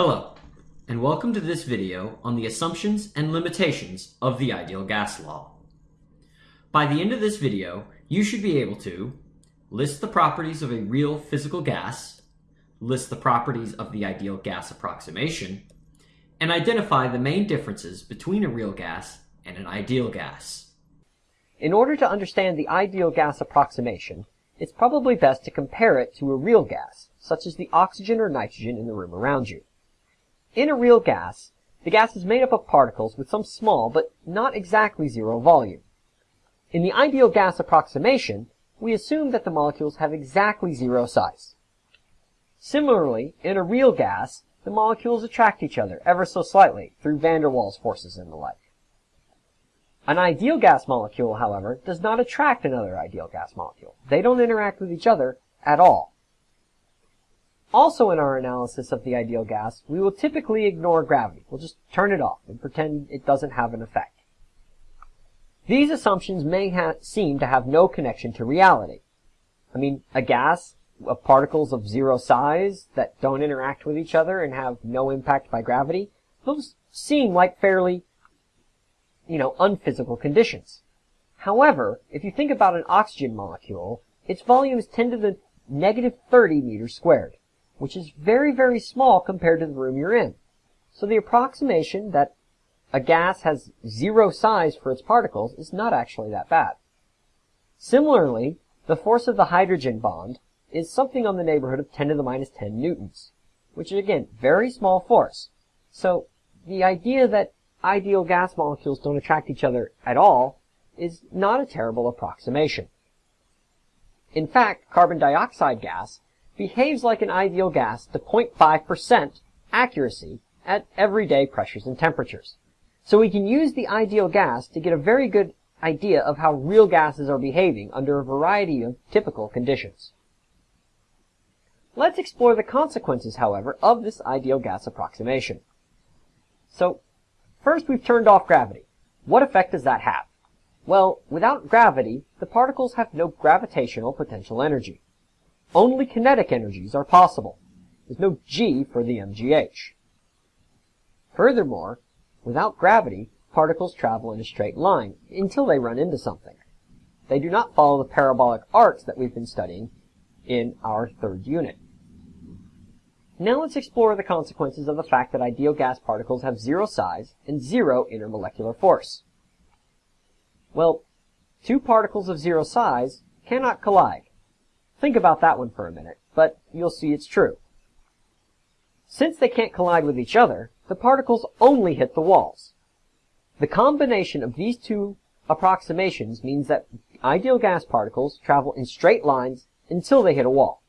Hello, and welcome to this video on the assumptions and limitations of the ideal gas law. By the end of this video, you should be able to list the properties of a real physical gas, list the properties of the ideal gas approximation, and identify the main differences between a real gas and an ideal gas. In order to understand the ideal gas approximation, it's probably best to compare it to a real gas, such as the oxygen or nitrogen in the room around you. In a real gas, the gas is made up of particles with some small but not exactly zero volume. In the ideal gas approximation, we assume that the molecules have exactly zero size. Similarly, in a real gas, the molecules attract each other ever so slightly through van der Waals forces and the like. An ideal gas molecule, however, does not attract another ideal gas molecule. They don't interact with each other at all. Also in our analysis of the ideal gas, we will typically ignore gravity. We'll just turn it off and pretend it doesn't have an effect. These assumptions may seem to have no connection to reality. I mean, a gas of particles of zero size that don't interact with each other and have no impact by gravity, those seem like fairly, you know, unphysical conditions. However, if you think about an oxygen molecule, its volume is 10 to the negative 30 meters squared which is very, very small compared to the room you're in. So the approximation that a gas has zero size for its particles is not actually that bad. Similarly, the force of the hydrogen bond is something on the neighborhood of 10 to the minus 10 newtons, which is again, very small force. So the idea that ideal gas molecules don't attract each other at all is not a terrible approximation. In fact, carbon dioxide gas behaves like an ideal gas to 0.5% accuracy at everyday pressures and temperatures. So we can use the ideal gas to get a very good idea of how real gases are behaving under a variety of typical conditions. Let's explore the consequences, however, of this ideal gas approximation. So, first we've turned off gravity. What effect does that have? Well, without gravity, the particles have no gravitational potential energy. Only kinetic energies are possible. There's no G for the MGH. Furthermore, without gravity, particles travel in a straight line until they run into something. They do not follow the parabolic arcs that we've been studying in our third unit. Now let's explore the consequences of the fact that ideal gas particles have zero size and zero intermolecular force. Well, two particles of zero size cannot collide. Think about that one for a minute, but you'll see it's true. Since they can't collide with each other, the particles only hit the walls. The combination of these two approximations means that ideal gas particles travel in straight lines until they hit a wall.